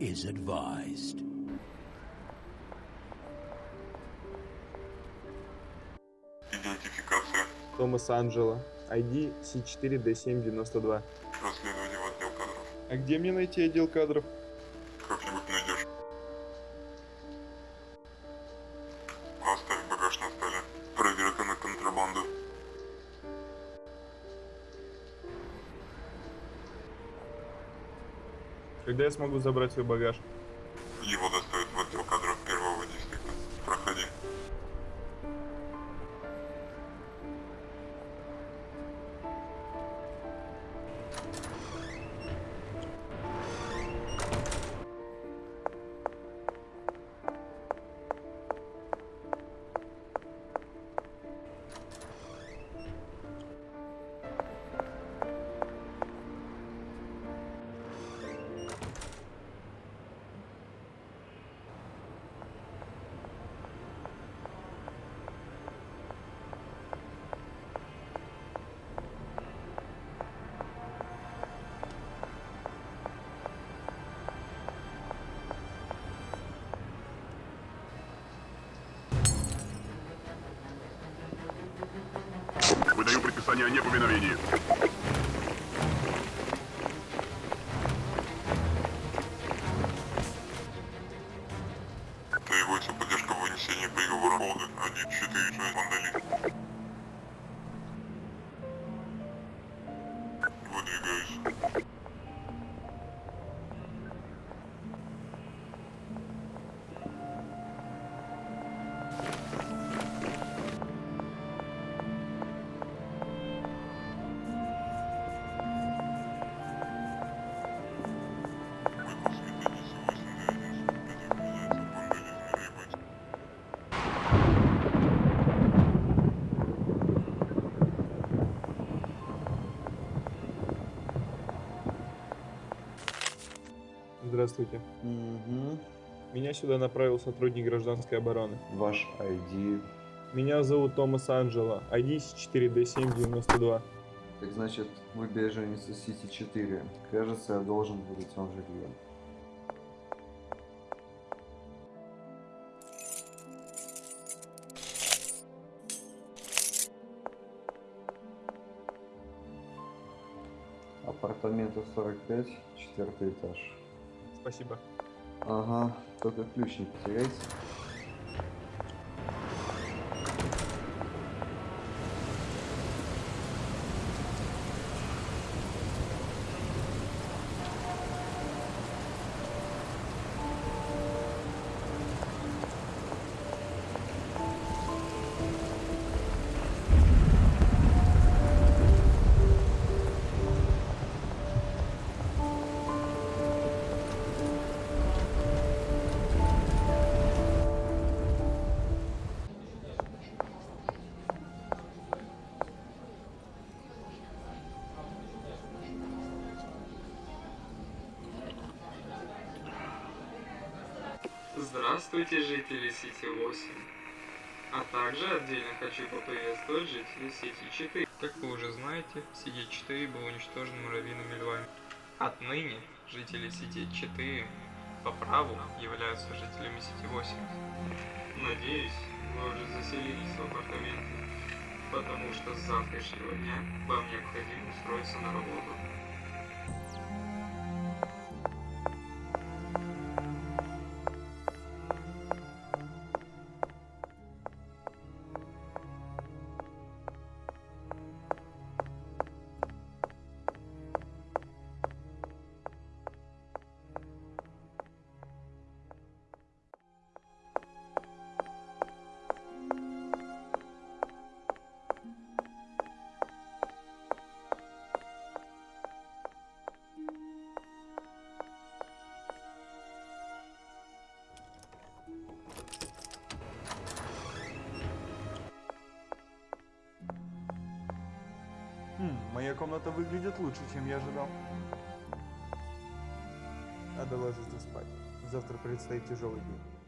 is advised. Идентификация. Томас Анджело. ID C4D792. Расследование в отдел кадров. А где мне найти отдел кадров? Когда я смогу забрать свой багаж? Его доставят О неповиновении. Требуется поддержка в вынесении приговора Холды 1-4 Вандали. Здравствуйте. Угу. Меня сюда направил сотрудник гражданской обороны. Ваш ID. Меня зовут Томас Анджело. ID C4D792. Так значит, вы беженец из Сити 4. Кажется, я должен выдать вам жилье. Апартаменты 45, четвертый этаж. Спасибо. Ага, только ключ не потеряйте. Здравствуйте, жители Сити 8. А также отдельно хочу поприветствовать жителей Сити 4. Как вы уже знаете, Сити 4 был уничтожен муравьиными львами. Отныне жители Сити 4 по праву являются жителями Сити 8. Надеюсь, вы уже заселились в апартаменты, потому что с завтрашнего дня вам необходимо устроиться на работу. Моя комната выглядит лучше, чем я ожидал. Надо ложиться спать. Завтра предстоит тяжелый день.